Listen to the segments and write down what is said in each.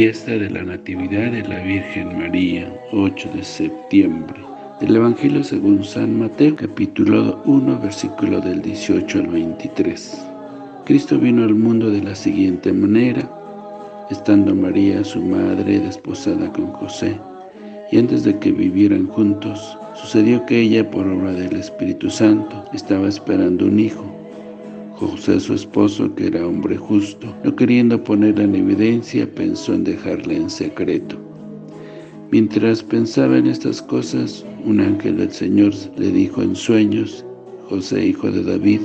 fiesta de la Natividad de la Virgen María, 8 de septiembre. Del Evangelio según San Mateo, capítulo 1, versículo del 18 al 23. Cristo vino al mundo de la siguiente manera, estando María, su madre, desposada con José, y antes de que vivieran juntos, sucedió que ella, por obra del Espíritu Santo, estaba esperando un hijo, José, su esposo, que era hombre justo, no queriendo ponerla en evidencia, pensó en dejarla en secreto. Mientras pensaba en estas cosas, un ángel del Señor le dijo en sueños, José, hijo de David,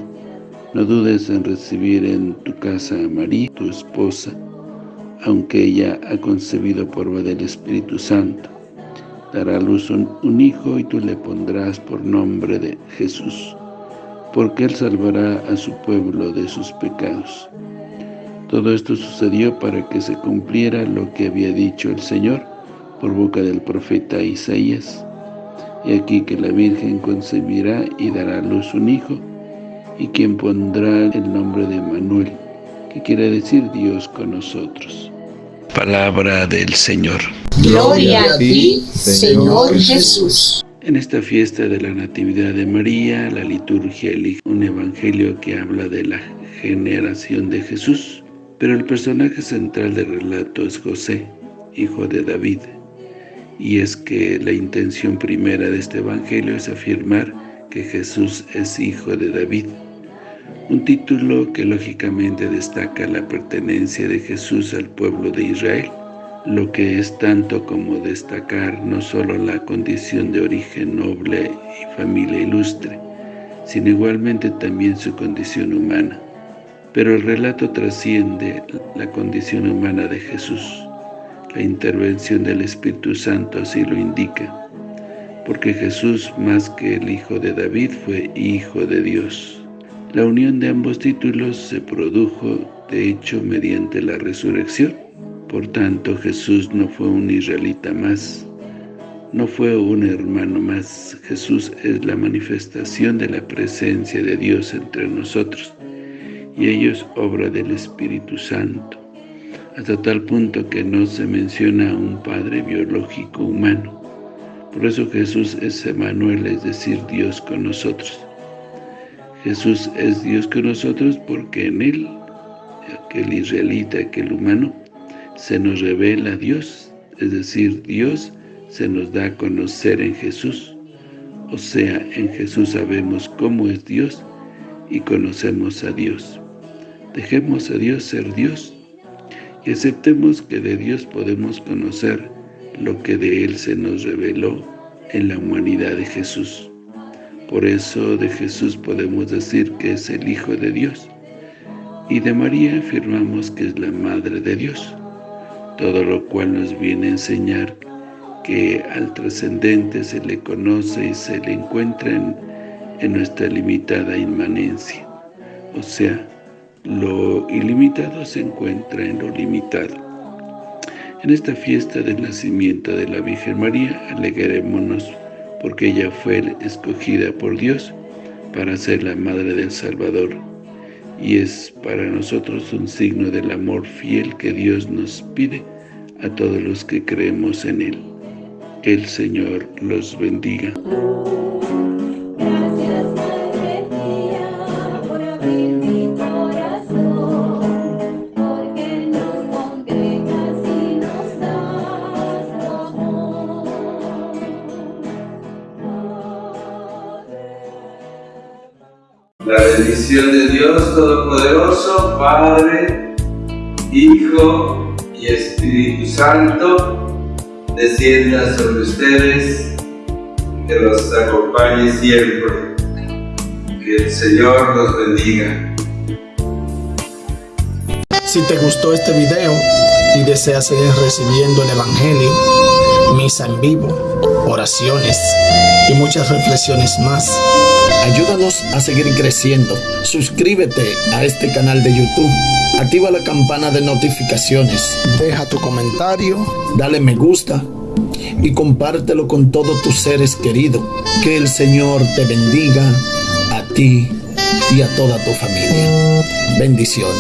no dudes en recibir en tu casa a María, tu esposa, aunque ella ha concebido por obra del Espíritu Santo. Dará a luz un, un hijo y tú le pondrás por nombre de Jesús porque Él salvará a su pueblo de sus pecados. Todo esto sucedió para que se cumpliera lo que había dicho el Señor por boca del profeta Isaías. Y aquí que la Virgen concebirá y dará a luz un hijo, y quien pondrá el nombre de Manuel, que quiere decir Dios con nosotros. Palabra del Señor. Gloria a ti, Señor Jesús. En esta fiesta de la Natividad de María, la liturgia elige un evangelio que habla de la generación de Jesús, pero el personaje central del relato es José, hijo de David. Y es que la intención primera de este evangelio es afirmar que Jesús es hijo de David, un título que lógicamente destaca la pertenencia de Jesús al pueblo de Israel, lo que es tanto como destacar no solo la condición de origen noble y familia ilustre, sino igualmente también su condición humana. Pero el relato trasciende la condición humana de Jesús. La intervención del Espíritu Santo así lo indica, porque Jesús, más que el Hijo de David, fue Hijo de Dios. La unión de ambos títulos se produjo, de hecho, mediante la resurrección, por tanto, Jesús no fue un israelita más, no fue un hermano más. Jesús es la manifestación de la presencia de Dios entre nosotros, y ello es obra del Espíritu Santo, hasta tal punto que no se menciona a un Padre biológico humano. Por eso Jesús es Emanuel, es decir, Dios con nosotros. Jesús es Dios con nosotros porque en Él, aquel israelita, aquel humano, se nos revela Dios, es decir, Dios se nos da a conocer en Jesús. O sea, en Jesús sabemos cómo es Dios y conocemos a Dios. Dejemos a Dios ser Dios y aceptemos que de Dios podemos conocer lo que de Él se nos reveló en la humanidad de Jesús. Por eso de Jesús podemos decir que es el Hijo de Dios y de María afirmamos que es la Madre de Dios todo lo cual nos viene a enseñar que al trascendente se le conoce y se le encuentra en, nuestra limitada inmanencia. O sea, lo ilimitado se encuentra en lo limitado. En esta fiesta del nacimiento de la Virgen María, alegrémonos porque ella fue escogida por Dios para ser la Madre del Salvador y es para nosotros un signo del amor fiel que Dios nos pide a todos los que creemos en Él. El Señor los bendiga. La bendición de Dios Todopoderoso, Padre, Hijo y Espíritu Santo, descienda sobre ustedes, que los acompañe siempre. Que el Señor los bendiga. Si te gustó este video y deseas seguir recibiendo el Evangelio, misa en vivo, oraciones y muchas reflexiones más, Ayúdanos a seguir creciendo. Suscríbete a este canal de YouTube. Activa la campana de notificaciones. Deja tu comentario. Dale me gusta. Y compártelo con todos tus seres queridos. Que el Señor te bendiga a ti y a toda tu familia. Bendiciones.